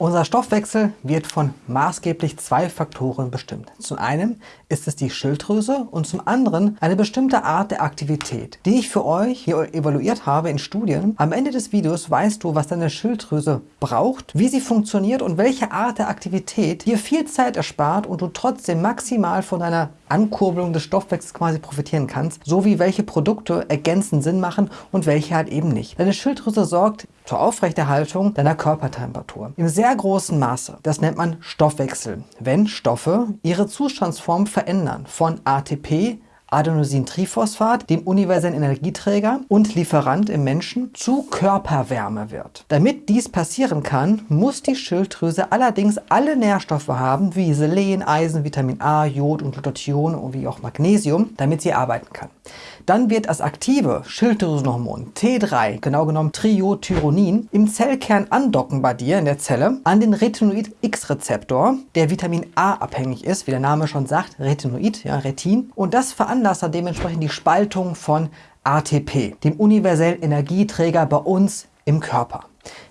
Unser Stoffwechsel wird von maßgeblich zwei Faktoren bestimmt. Zum einen ist es die Schilddrüse und zum anderen eine bestimmte Art der Aktivität, die ich für euch hier evaluiert habe in Studien. Am Ende des Videos weißt du, was deine Schilddrüse braucht, wie sie funktioniert und welche Art der Aktivität dir viel Zeit erspart und du trotzdem maximal von deiner Ankurbelung des Stoffwechsels quasi profitieren kannst, sowie welche Produkte ergänzend Sinn machen und welche halt eben nicht. Deine Schilddrüse sorgt zur Aufrechterhaltung deiner Körpertemperatur. Im sehr großen Maße. Das nennt man Stoffwechsel, wenn Stoffe ihre Zustandsform verändern von ATP Adenosintriphosphat, dem universellen Energieträger und Lieferant im Menschen, zu Körperwärme wird. Damit dies passieren kann, muss die Schilddrüse allerdings alle Nährstoffe haben, wie Selen, Eisen, Vitamin A, Jod und Glutathion wie auch Magnesium, damit sie arbeiten kann. Dann wird das aktive Schilddrüsenhormon T3, genau genommen Triiodthyronin, im Zellkern andocken bei dir in der Zelle an den Retinoid-X-Rezeptor, der Vitamin A abhängig ist, wie der Name schon sagt, Retinoid, ja, Retin. Und das veranlasst dann dementsprechend die Spaltung von ATP, dem universellen Energieträger bei uns im Körper.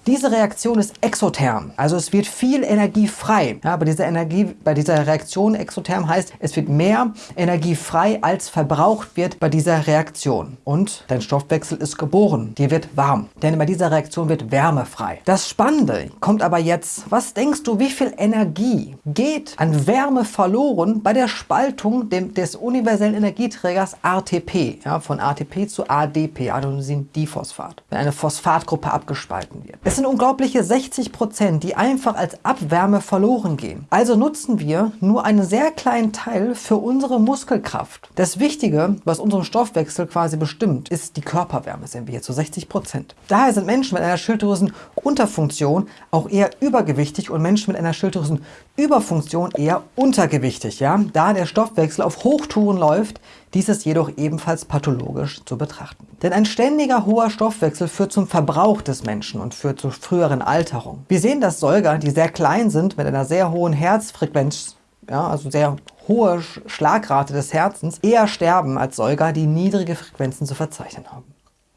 Diese Reaktion ist exotherm, also es wird viel Energie frei. Ja, bei, dieser Energie, bei dieser Reaktion exotherm heißt, es wird mehr Energie frei, als verbraucht wird bei dieser Reaktion. Und dein Stoffwechsel ist geboren, dir wird warm, denn bei dieser Reaktion wird Wärme frei. Das Spannende kommt aber jetzt, was denkst du, wie viel Energie geht an Wärme verloren bei der Spaltung dem, des universellen Energieträgers ATP, ja, von ATP zu ADP, Adenosin-Diphosphat, wenn eine Phosphatgruppe abgespalten wird. Es sind unglaubliche 60 Prozent, die einfach als Abwärme verloren gehen. Also nutzen wir nur einen sehr kleinen Teil für unsere Muskelkraft. Das Wichtige, was unseren Stoffwechsel quasi bestimmt, ist die Körperwärme, sehen wir hier zu 60 Prozent. Daher sind Menschen mit einer Schilddrüsenunterfunktion auch eher übergewichtig und Menschen mit einer Schilddrüsenüberfunktion eher untergewichtig, ja? da der Stoffwechsel auf Hochtouren läuft, dies ist jedoch ebenfalls pathologisch zu betrachten. Denn ein ständiger hoher Stoffwechsel führt zum Verbrauch des Menschen und führt zur früheren Alterung. Wir sehen, dass Säuger, die sehr klein sind, mit einer sehr hohen Herzfrequenz, ja, also sehr hohe Schlagrate des Herzens, eher sterben als Säuger, die niedrige Frequenzen zu verzeichnen haben.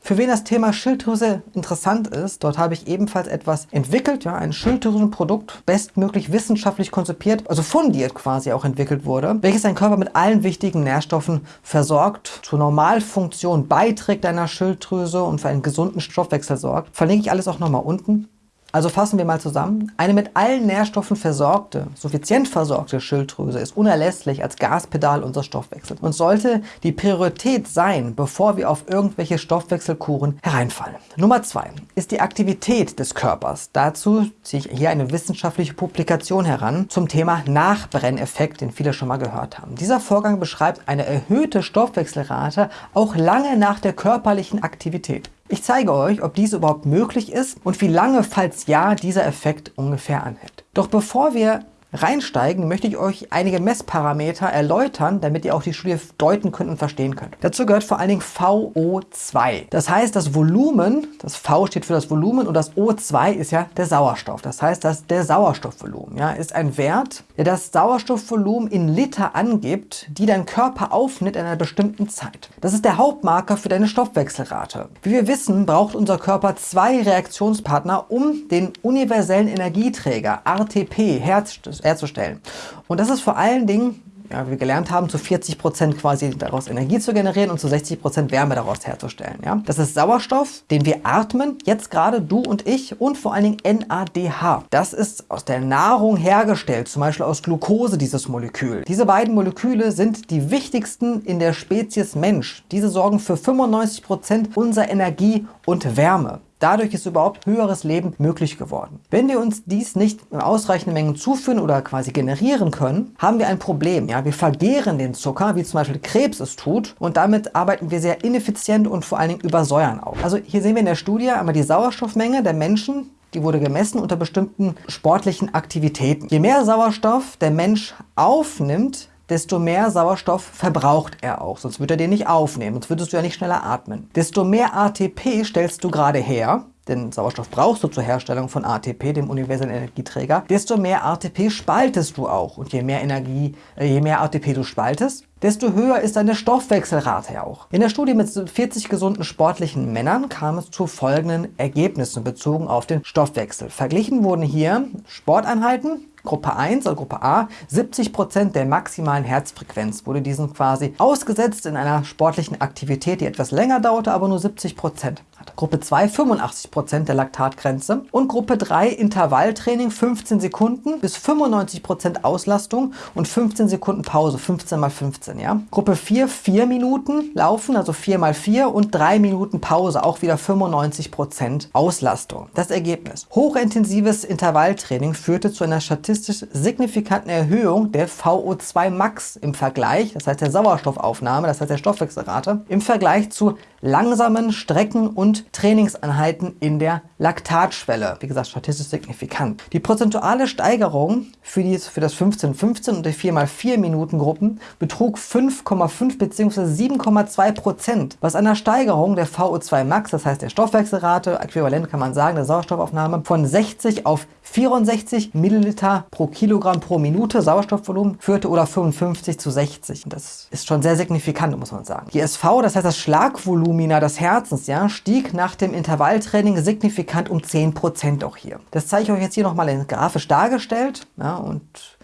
Für wen das Thema Schilddrüse interessant ist, dort habe ich ebenfalls etwas entwickelt, ja, ein Schilddrüsenprodukt, bestmöglich wissenschaftlich konzipiert, also fundiert quasi auch entwickelt wurde, welches deinen Körper mit allen wichtigen Nährstoffen versorgt, zur Normalfunktion beiträgt deiner Schilddrüse und für einen gesunden Stoffwechsel sorgt. Verlinke ich alles auch nochmal unten. Also fassen wir mal zusammen. Eine mit allen Nährstoffen versorgte, suffizient versorgte Schilddrüse ist unerlässlich als Gaspedal unseres Stoffwechsels und sollte die Priorität sein, bevor wir auf irgendwelche Stoffwechselkuren hereinfallen. Nummer zwei ist die Aktivität des Körpers. Dazu ziehe ich hier eine wissenschaftliche Publikation heran zum Thema Nachbrenneffekt, den viele schon mal gehört haben. Dieser Vorgang beschreibt eine erhöhte Stoffwechselrate auch lange nach der körperlichen Aktivität. Ich zeige euch, ob dies überhaupt möglich ist und wie lange, falls ja, dieser Effekt ungefähr anhält. Doch bevor wir reinsteigen, möchte ich euch einige Messparameter erläutern, damit ihr auch die Studie deuten könnt und verstehen könnt. Dazu gehört vor allen Dingen VO2. Das heißt, das Volumen, das V steht für das Volumen und das O2 ist ja der Sauerstoff. Das heißt, dass der Sauerstoffvolumen ja, ist ein Wert, der das Sauerstoffvolumen in Liter angibt, die dein Körper aufnimmt in einer bestimmten Zeit. Das ist der Hauptmarker für deine Stoffwechselrate. Wie wir wissen, braucht unser Körper zwei Reaktionspartner, um den universellen Energieträger RTP herzustellen herzustellen. Und das ist vor allen Dingen ja, wie wir gelernt haben, zu 40 Prozent quasi daraus Energie zu generieren und zu 60 Prozent Wärme daraus herzustellen. Ja? Das ist Sauerstoff, den wir atmen, jetzt gerade du und ich und vor allen Dingen NADH. Das ist aus der Nahrung hergestellt, zum Beispiel aus Glucose, dieses Molekül. Diese beiden Moleküle sind die wichtigsten in der Spezies Mensch. Diese sorgen für 95 Prozent unserer Energie und Wärme. Dadurch ist überhaupt höheres Leben möglich geworden. Wenn wir uns dies nicht in ausreichenden Mengen zuführen oder quasi generieren können, haben wir ein Problem. Ja? Wir vergehren den Zucker, wie zum Beispiel Krebs es tut und damit arbeiten wir sehr ineffizient und vor allen Dingen übersäuern auch. Also hier sehen wir in der Studie einmal die Sauerstoffmenge der Menschen, die wurde gemessen unter bestimmten sportlichen Aktivitäten. Je mehr Sauerstoff der Mensch aufnimmt, desto mehr Sauerstoff verbraucht er auch, sonst würde er den nicht aufnehmen, sonst würdest du ja nicht schneller atmen. Desto mehr ATP stellst du gerade her, denn Sauerstoff brauchst du zur Herstellung von ATP, dem universellen Energieträger, desto mehr ATP spaltest du auch. Und je mehr Energie, äh, je mehr ATP du spaltest, desto höher ist deine Stoffwechselrate auch. In der Studie mit 40 gesunden sportlichen Männern kam es zu folgenden Ergebnissen bezogen auf den Stoffwechsel. Verglichen wurden hier Sporteinheiten, Gruppe 1 oder Gruppe A, 70% der maximalen Herzfrequenz wurde diesen quasi ausgesetzt in einer sportlichen Aktivität, die etwas länger dauerte, aber nur 70%. Gruppe 2 85% der Laktatgrenze und Gruppe 3 Intervalltraining 15 Sekunden bis 95% Auslastung und 15 Sekunden Pause, 15 mal 15. Ja? Gruppe 4 4 Minuten laufen, also 4 mal 4 und 3 Minuten Pause, auch wieder 95% Auslastung. Das Ergebnis. Hochintensives Intervalltraining führte zu einer statistisch signifikanten Erhöhung der VO2 Max im Vergleich, das heißt der Sauerstoffaufnahme, das heißt der Stoffwechselrate, im Vergleich zu langsamen Strecken- und Trainingseinheiten in der Laktatschwelle. Wie gesagt, statistisch signifikant. Die prozentuale Steigerung für, die, für das 15-15 und die 4x4 Minuten Gruppen betrug 5,5 bzw. 7,2 Prozent, was einer Steigerung der VO2 Max, das heißt der Stoffwechselrate, äquivalent kann man sagen, der Sauerstoffaufnahme, von 60 auf 64 Milliliter pro Kilogramm pro Minute Sauerstoffvolumen führte oder 55 zu 60. Das ist schon sehr signifikant, muss man sagen. Die SV, das heißt das Schlagvolumina des Herzens, ja, stieg nach dem Intervalltraining signifikant um 10% auch hier. Das zeige ich euch jetzt hier nochmal in grafisch dargestellt. Ja, und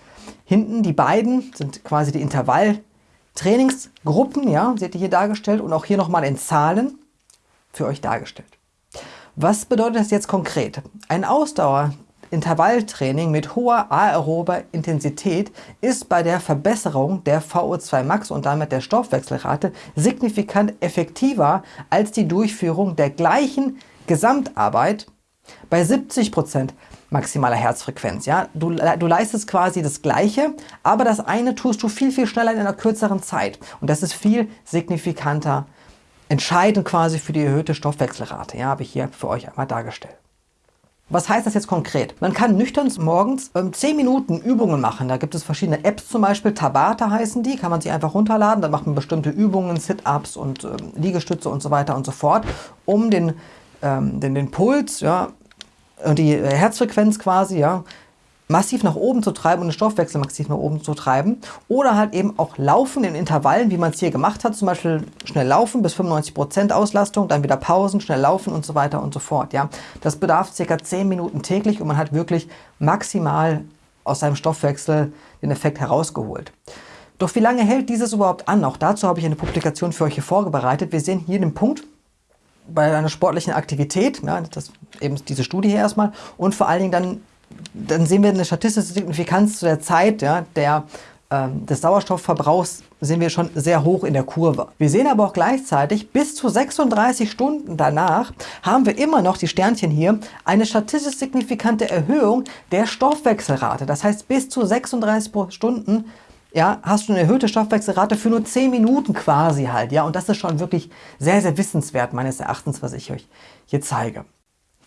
hinten die beiden sind quasi die Intervalltrainingsgruppen, ja, seht ihr hier dargestellt und auch hier nochmal in Zahlen für euch dargestellt. Was bedeutet das jetzt konkret? Ein Ausdauer Intervalltraining mit hoher aerober Intensität ist bei der Verbesserung der VO2 Max und damit der Stoffwechselrate signifikant effektiver als die Durchführung der gleichen Gesamtarbeit bei 70% maximaler Herzfrequenz. Ja? Du, du leistest quasi das Gleiche, aber das eine tust du viel, viel schneller in einer kürzeren Zeit. Und das ist viel signifikanter, entscheidend quasi für die erhöhte Stoffwechselrate. Ja, habe ich hier für euch einmal dargestellt. Was heißt das jetzt konkret? Man kann nüchtern morgens ähm, 10 Minuten Übungen machen. Da gibt es verschiedene Apps zum Beispiel, Tabata heißen die, kann man sich einfach runterladen. Da macht man bestimmte Übungen, Sit-Ups und ähm, Liegestütze und so weiter und so fort, um den, ähm, den, den Puls ja, und die Herzfrequenz quasi ja, massiv nach oben zu treiben und den Stoffwechsel massiv nach oben zu treiben. Oder halt eben auch Laufen in Intervallen, wie man es hier gemacht hat. Zum Beispiel schnell laufen bis 95% Auslastung, dann wieder Pausen, schnell laufen und so weiter und so fort. Ja, Das bedarf ca. 10 Minuten täglich und man hat wirklich maximal aus seinem Stoffwechsel den Effekt herausgeholt. Doch wie lange hält dieses überhaupt an? Auch dazu habe ich eine Publikation für euch hier vorbereitet. Wir sehen hier den Punkt, bei einer sportlichen Aktivität, ja, das eben diese Studie hier erstmal, und vor allen Dingen dann dann sehen wir eine statistische Signifikanz zu der Zeit ja, der, ähm, des Sauerstoffverbrauchs sind wir schon sehr hoch in der Kurve. Wir sehen aber auch gleichzeitig, bis zu 36 Stunden danach haben wir immer noch, die Sternchen hier, eine statistisch signifikante Erhöhung der Stoffwechselrate. Das heißt, bis zu 36 Stunden ja, hast du eine erhöhte Stoffwechselrate für nur 10 Minuten quasi halt. Ja, und das ist schon wirklich sehr, sehr wissenswert meines Erachtens, was ich euch hier zeige.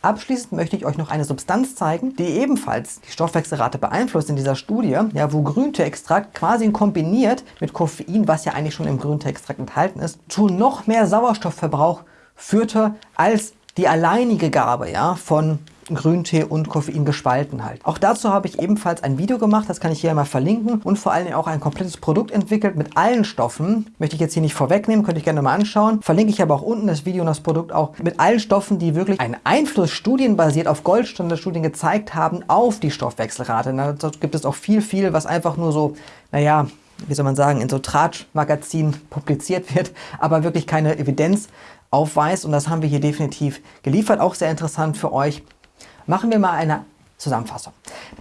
Abschließend möchte ich euch noch eine Substanz zeigen, die ebenfalls die Stoffwechselrate beeinflusst in dieser Studie, ja, wo Grünteeextrakt quasi kombiniert mit Koffein, was ja eigentlich schon im Grünteeextrakt enthalten ist, zu noch mehr Sauerstoffverbrauch führte als die alleinige Gabe ja, von Grüntee und Koffein gespalten halt. Auch dazu habe ich ebenfalls ein Video gemacht, das kann ich hier mal verlinken und vor allem auch ein komplettes Produkt entwickelt mit allen Stoffen. Möchte ich jetzt hier nicht vorwegnehmen, könnte ich gerne mal anschauen. Verlinke ich aber auch unten das Video und das Produkt auch mit allen Stoffen, die wirklich einen Einfluss studienbasiert auf Goldstandardstudien gezeigt haben auf die Stoffwechselrate. Da gibt es auch viel, viel, was einfach nur so, naja, wie soll man sagen, in so Tratsch-Magazinen publiziert wird, aber wirklich keine Evidenz aufweist und das haben wir hier definitiv geliefert. Auch sehr interessant für euch. Machen wir mal eine Zusammenfassung.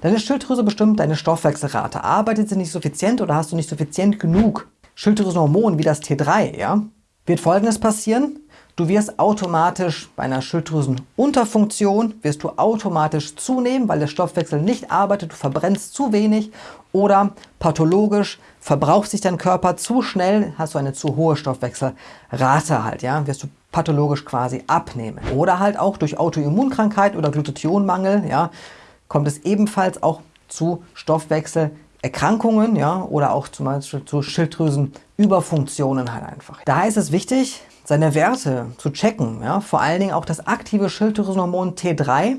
Deine Schilddrüse bestimmt deine Stoffwechselrate. Arbeitet sie nicht suffizient oder hast du nicht suffizient genug Schilddrüsenhormon wie das T3, ja, wird folgendes passieren. Du wirst automatisch bei einer Schilddrüsenunterfunktion, wirst du automatisch zunehmen, weil der Stoffwechsel nicht arbeitet, du verbrennst zu wenig oder pathologisch verbraucht sich dein Körper zu schnell, hast du eine zu hohe Stoffwechselrate halt, ja, wirst du pathologisch quasi abnehmen. Oder halt auch durch Autoimmunkrankheit oder Glutathionmangel, ja, kommt es ebenfalls auch zu Stoffwechselerkrankungen, ja, oder auch zum Beispiel zu Schilddrüsenüberfunktionen halt einfach. Daher ist es wichtig, seine Werte zu checken. Ja? Vor allen Dingen auch das aktive Schilddrüsenhormon T3.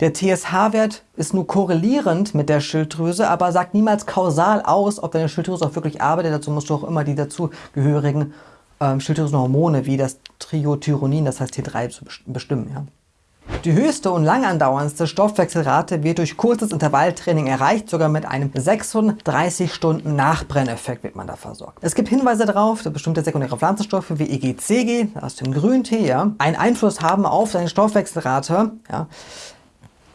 Der TSH-Wert ist nur korrelierend mit der Schilddrüse, aber sagt niemals kausal aus, ob deine Schilddrüse auch wirklich arbeitet. Dazu musst du auch immer die dazugehörigen ähm, Schilddrüsenhormone wie das Triothyronin, das heißt T3, bestimmen. Ja? Die höchste und lang andauerndste Stoffwechselrate wird durch kurzes Intervalltraining erreicht, sogar mit einem 36 Stunden Nachbrenneffekt wird man da versorgt. Es gibt Hinweise darauf, dass bestimmte sekundäre Pflanzenstoffe wie EGCG aus dem Grüntee ja, einen Einfluss haben auf deine Stoffwechselrate. Ja.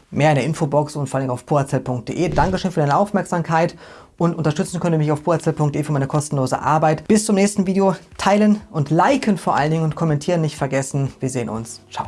Mehr in der Infobox und vor allem auf poazell.de. Dankeschön für deine Aufmerksamkeit und unterstützen könnt ihr mich auf poazell.de für meine kostenlose Arbeit. Bis zum nächsten Video. Teilen und liken vor allen Dingen und kommentieren nicht vergessen. Wir sehen uns. Ciao.